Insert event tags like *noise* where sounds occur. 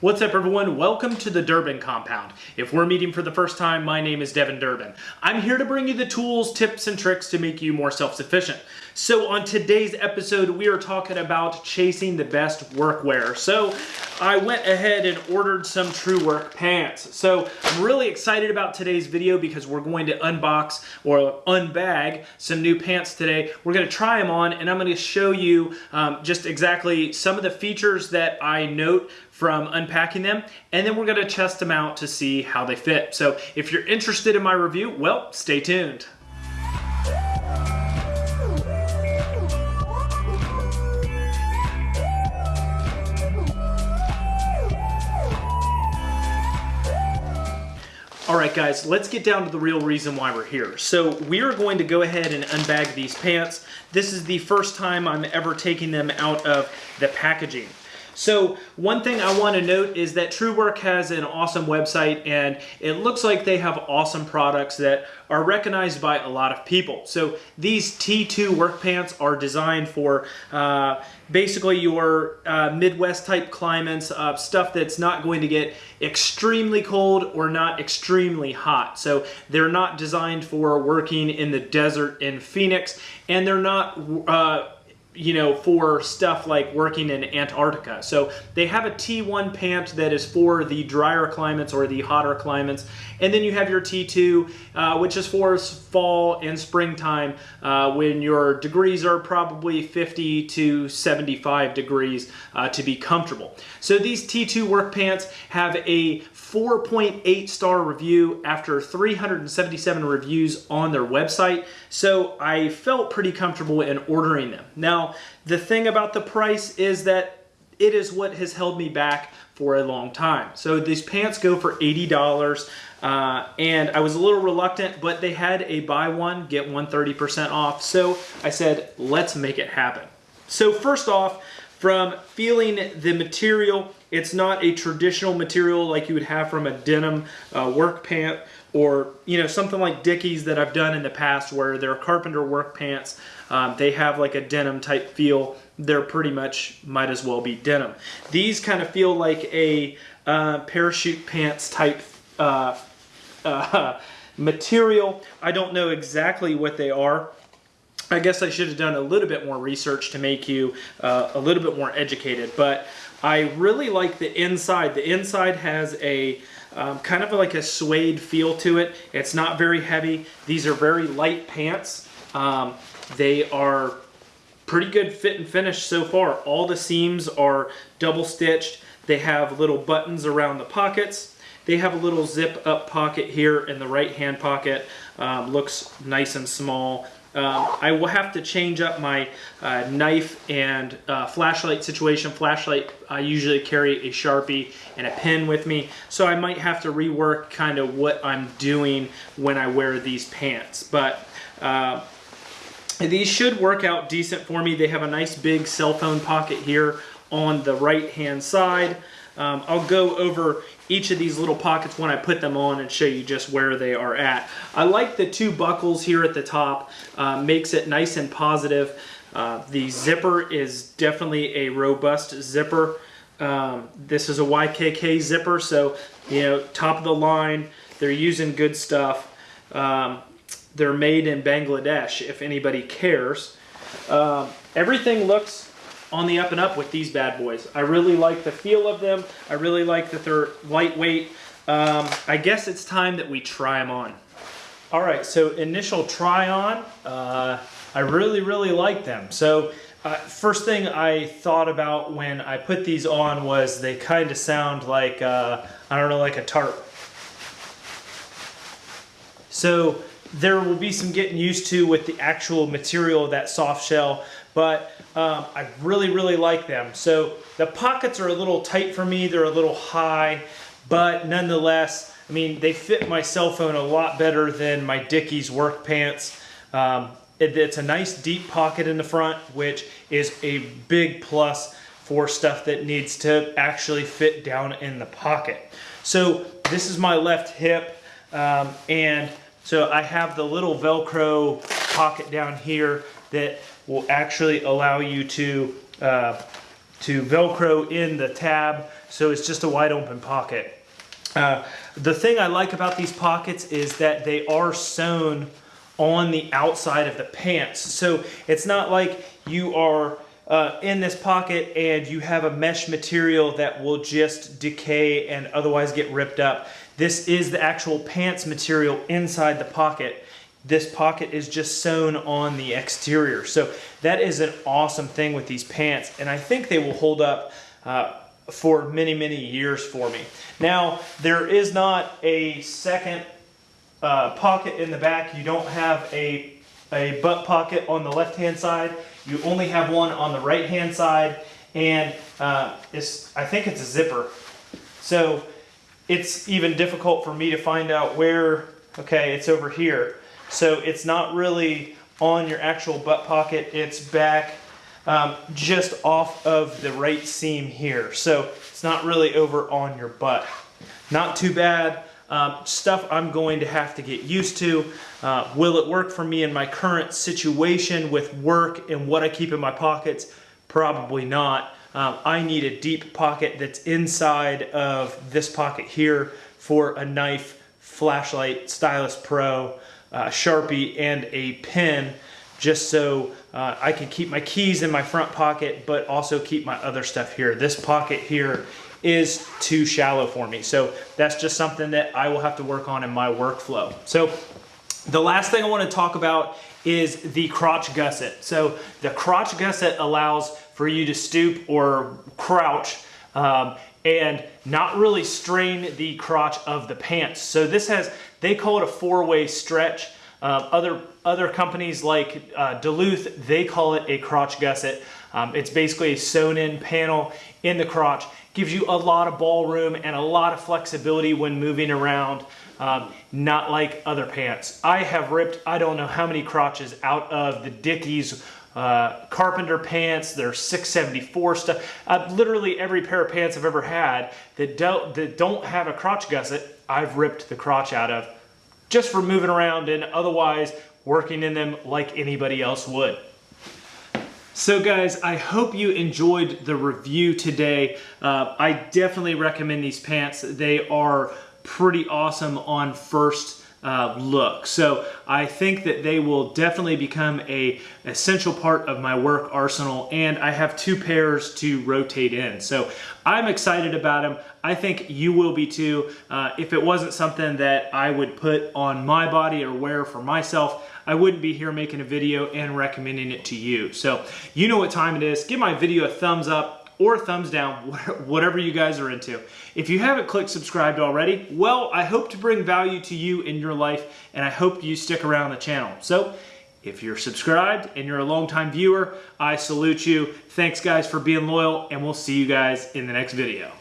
What's up everyone? Welcome to the Durbin Compound. If we're meeting for the first time, my name is Devin Durbin. I'm here to bring you the tools, tips, and tricks to make you more self-sufficient. So on today's episode, we are talking about chasing the best workwear. So I went ahead and ordered some Truewerk pants. So I'm really excited about today's video because we're going to unbox or unbag some new pants today. We're going to try them on and I'm going to show you um, just exactly some of the features that I note from unpacking them and then we're to test them out to see how they fit. So if you're interested in my review, well, stay tuned. All right, guys, let's get down to the real reason why we're here. So we are going to go ahead and unbag these pants. This is the first time I'm ever taking them out of the packaging. So one thing I want to note is that Truewerk has an awesome website and it looks like they have awesome products that are recognized by a lot of people. So these T2 work pants are designed for uh, basically your uh, Midwest type climates, uh, stuff that's not going to get extremely cold or not extremely hot. So they're not designed for working in the desert in Phoenix and they're not uh, you know, for stuff like working in Antarctica. So they have a T1 pant that is for the drier climates or the hotter climates. And then you have your T2, uh, which is for fall and springtime uh, when your degrees are probably 50 to 75 degrees uh, to be comfortable. So these T2 work pants have a 4.8 star review after 377 reviews on their website. So I felt pretty comfortable in ordering them. Now, the thing about the price is that it is what has held me back for a long time. So these pants go for $80 uh, and I was a little reluctant, but they had a buy one, get one 30% off. So I said, let's make it happen. So first off, from feeling the material, it's not a traditional material like you would have from a denim uh, work pant or you know something like Dickies that I've done in the past where they're carpenter work pants. Um, they have like a denim type feel. They're pretty much might as well be denim. These kind of feel like a uh, parachute pants type uh, *laughs* uh, material. I don't know exactly what they are. I guess I should have done a little bit more research to make you uh, a little bit more educated, but I really like the inside. The inside has a um, kind of like a suede feel to it. It's not very heavy. These are very light pants. Um, they are pretty good fit and finish so far. All the seams are double stitched. They have little buttons around the pockets. They have a little zip up pocket here in the right hand pocket. Um, looks nice and small. Um, I will have to change up my uh, knife and uh, flashlight situation. Flashlight, I usually carry a Sharpie and a pen with me, so I might have to rework kind of what I'm doing when I wear these pants. But uh, these should work out decent for me. They have a nice big cell phone pocket here on the right hand side. Um, I'll go over each of these little pockets when I put them on and show you just where they are at. I like the two buckles here at the top, uh, makes it nice and positive. Uh, the zipper is definitely a robust zipper. Um, this is a YKK zipper, so you know, top of the line, they're using good stuff. Um, they're made in Bangladesh, if anybody cares. Um, everything looks on the up and up with these bad boys. I really like the feel of them. I really like that they're lightweight. Um, I guess it's time that we try them on. All right, so initial try on, uh, I really, really like them. So uh, first thing I thought about when I put these on was they kind of sound like, uh, I don't know, like a tarp. So there will be some getting used to with the actual material of that soft shell, but um, I really, really like them. So the pockets are a little tight for me. They're a little high, but nonetheless, I mean, they fit my cell phone a lot better than my Dickies work pants. Um, it, it's a nice deep pocket in the front, which is a big plus for stuff that needs to actually fit down in the pocket. So this is my left hip, um, and so I have the little Velcro pocket down here that will actually allow you to, uh, to Velcro in the tab so it's just a wide open pocket. Uh, the thing I like about these pockets is that they are sewn on the outside of the pants. So it's not like you are uh, in this pocket and you have a mesh material that will just decay and otherwise get ripped up. This is the actual pants material inside the pocket. This pocket is just sewn on the exterior. So that is an awesome thing with these pants. And I think they will hold up uh, for many, many years for me. Now, there is not a second uh, pocket in the back. You don't have a, a butt pocket on the left-hand side. You only have one on the right-hand side. And uh, it's, I think it's a zipper. So it's even difficult for me to find out where, okay, it's over here. So it's not really on your actual butt pocket. It's back um, just off of the right seam here. So it's not really over on your butt. Not too bad. Um, stuff I'm going to have to get used to. Uh, will it work for me in my current situation with work and what I keep in my pockets? Probably not. Um, I need a deep pocket that's inside of this pocket here for a knife, flashlight, Stylus Pro, uh, Sharpie, and a pen just so uh, I can keep my keys in my front pocket, but also keep my other stuff here. This pocket here is too shallow for me. So that's just something that I will have to work on in my workflow. So the last thing I want to talk about is the crotch gusset. So the crotch gusset allows for you to stoop or crouch um, and not really strain the crotch of the pants. So this has, they call it a four-way stretch. Uh, other, other companies like uh, Duluth, they call it a crotch gusset. Um, it's basically a sewn in panel in the crotch. Gives you a lot of ballroom and a lot of flexibility when moving around. Um, not like other pants. I have ripped, I don't know how many crotches out of the Dickies uh, carpenter pants, their 674 stuff. Uh, literally every pair of pants I've ever had that don't, that don't have a crotch gusset, I've ripped the crotch out of just for moving around and otherwise working in them like anybody else would. So guys, I hope you enjoyed the review today. Uh, I definitely recommend these pants. They are pretty awesome on first uh, look. So I think that they will definitely become a essential part of my work arsenal and I have two pairs to rotate in. So I'm excited about them. I think you will be too. Uh, if it wasn't something that I would put on my body or wear for myself, I wouldn't be here making a video and recommending it to you. So you know what time it is. Give my video a thumbs up or thumbs down, *laughs* whatever you guys are into. If you haven't clicked subscribed already, well, I hope to bring value to you in your life, and I hope you stick around the channel. So, if you're subscribed and you're a longtime viewer, I salute you. Thanks guys for being loyal, and we'll see you guys in the next video.